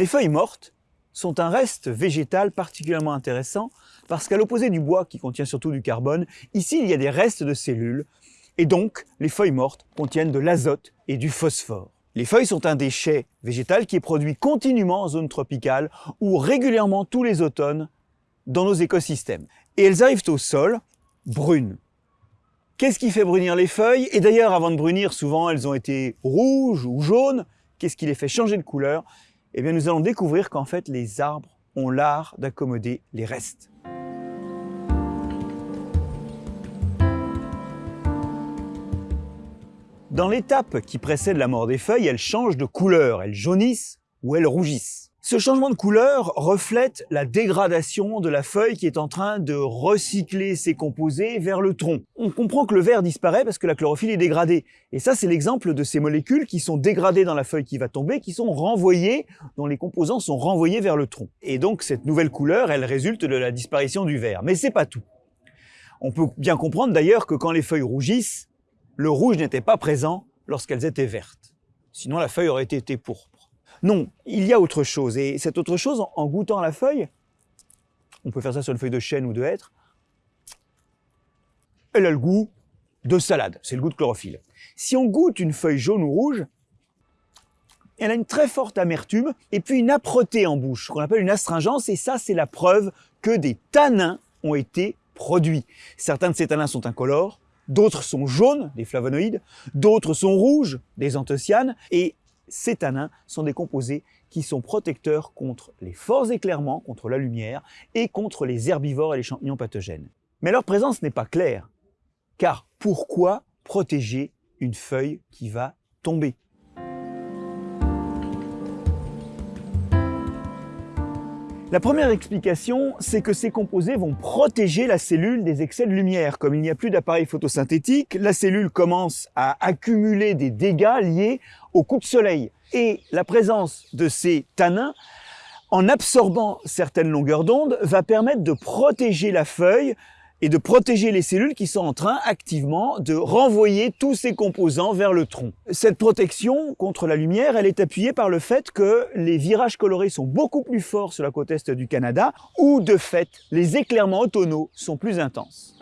Les feuilles mortes sont un reste végétal particulièrement intéressant parce qu'à l'opposé du bois qui contient surtout du carbone, ici il y a des restes de cellules et donc les feuilles mortes contiennent de l'azote et du phosphore. Les feuilles sont un déchet végétal qui est produit continuellement en zone tropicale ou régulièrement tous les automnes dans nos écosystèmes. Et elles arrivent au sol brunes. Qu'est-ce qui fait brunir les feuilles? Et d'ailleurs, avant de brunir, souvent elles ont été rouges ou jaunes. Qu'est-ce qui les fait changer de couleur? Eh nous allons découvrir qu'en fait, les arbres ont l'art d'accommoder les restes. Dans l'étape qui précède la mort des feuilles, elles changent de couleur, elles jaunissent ou elles rougissent. Ce changement de couleur reflète la dégradation de la feuille qui est en train de recycler ses composés vers le tronc. On comprend que le vert disparaît parce que la chlorophylle est dégradée. Et ça, c'est l'exemple de ces molécules qui sont dégradées dans la feuille qui va tomber, qui sont renvoyées, dont les composants sont renvoyés vers le tronc. Et donc, cette nouvelle couleur, elle résulte de la disparition du vert. Mais c'est pas tout. On peut bien comprendre d'ailleurs que quand les feuilles rougissent, le rouge n'était pas présent lorsqu'elles étaient vertes. Sinon, la feuille aurait été pourpre. Non, il y a autre chose. Et cette autre chose, en goûtant la feuille, on peut faire ça sur une feuille de chêne ou de hêtre, elle a le goût de salade, c'est le goût de chlorophylle. Si on goûte une feuille jaune ou rouge, elle a une très forte amertume et puis une âpreté en bouche, qu'on appelle une astringence, et ça c'est la preuve que des tanins ont été produits. Certains de ces tanins sont incolores, d'autres sont jaunes, des flavonoïdes, d'autres sont rouges, des anthocyanes, et ces sont des composés qui sont protecteurs contre les forts éclairements, contre la lumière, et contre les herbivores et les champignons pathogènes. Mais leur présence n'est pas claire, car pourquoi protéger une feuille qui va tomber? La première explication, c'est que ces composés vont protéger la cellule des excès de lumière. Comme il n'y a plus d'appareil photosynthétique, la cellule commence à accumuler des dégâts liés au coup de soleil. Et la présence de ces tanins, en absorbant certaines longueurs d'onde, va permettre de protéger la feuille et de protéger les cellules qui sont en train activement de renvoyer tous ces composants vers le tronc. Cette protection contre la lumière, elle est appuyée par le fait que les virages colorés sont beaucoup plus forts sur la côte est du Canada, où de fait les éclairements automnaux sont plus intenses.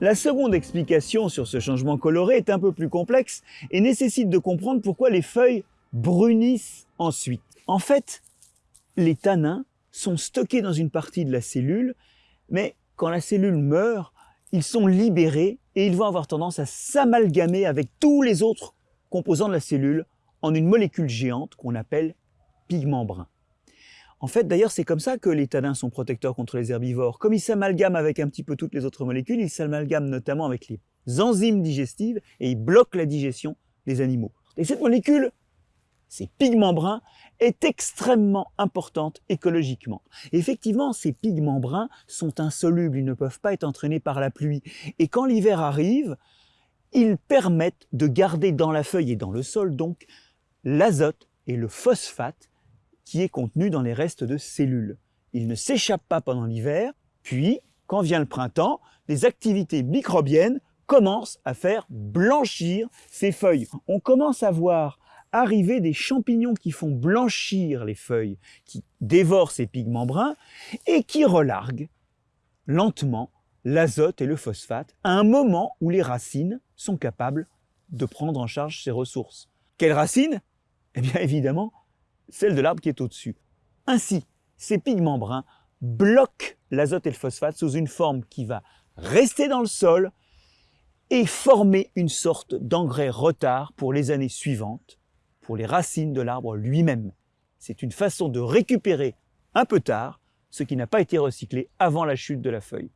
La seconde explication sur ce changement coloré est un peu plus complexe et nécessite de comprendre pourquoi les feuilles brunissent ensuite. En fait, les tanins sont stockés dans une partie de la cellule, mais quand la cellule meurt, ils sont libérés et ils vont avoir tendance à s'amalgamer avec tous les autres composants de la cellule en une molécule géante qu'on appelle pigment brun. En fait, d'ailleurs, c'est comme ça que les tanins sont protecteurs contre les herbivores. Comme ils s'amalgament avec un petit peu toutes les autres molécules, ils s'amalgament notamment avec les enzymes digestives et ils bloquent la digestion des animaux. Et cette molécule, ces pigments bruns, est extrêmement importante écologiquement. Effectivement, ces pigments bruns sont insolubles, ils ne peuvent pas être entraînés par la pluie. Et quand l'hiver arrive, ils permettent de garder dans la feuille et dans le sol donc l'azote et le phosphate qui est contenu dans les restes de cellules. Ils ne s'échappent pas pendant l'hiver, puis, quand vient le printemps, les activités microbiennes commencent à faire blanchir ces feuilles. On commence à voir arriver des champignons qui font blanchir les feuilles, qui dévorent ces pigments bruns et qui relarguent lentement l'azote et le phosphate à un moment où les racines sont capables de prendre en charge ces ressources. Quelles racines? Eh bien évidemment, celles de l'arbre qui est au-dessus. Ainsi, ces pigments bruns bloquent l'azote et le phosphate sous une forme qui va rester dans le sol et former une sorte d'engrais retard pour les années suivantes pour les racines de l'arbre lui-même. C'est une façon de récupérer un peu tard ce qui n'a pas été recyclé avant la chute de la feuille.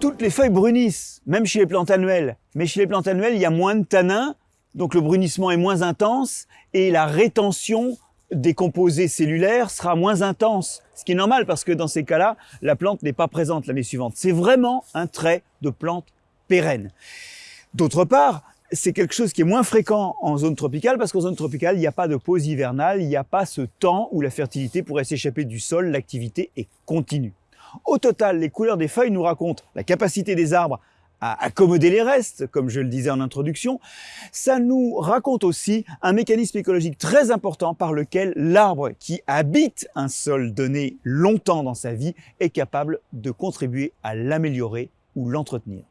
Toutes les feuilles brunissent, même chez les plantes annuelles. Mais chez les plantes annuelles, il y a moins de tanins, donc le brunissement est moins intense et la rétention des composés cellulaires sera moins intense, ce qui est normal parce que dans ces cas-là, la plante n'est pas présente l'année suivante. C'est vraiment un trait de plante pérenne. D'autre part, c'est quelque chose qui est moins fréquent en zone tropicale parce qu'en zone tropicale, il n'y a pas de pause hivernale, il n'y a pas ce temps où la fertilité pourrait s'échapper du sol, l'activité est continue. Au total, les couleurs des feuilles nous racontent la capacité des arbres à accommoder les restes, comme je le disais en introduction, ça nous raconte aussi un mécanisme écologique très important par lequel l'arbre qui habite un sol donné longtemps dans sa vie est capable de contribuer à l'améliorer ou l'entretenir.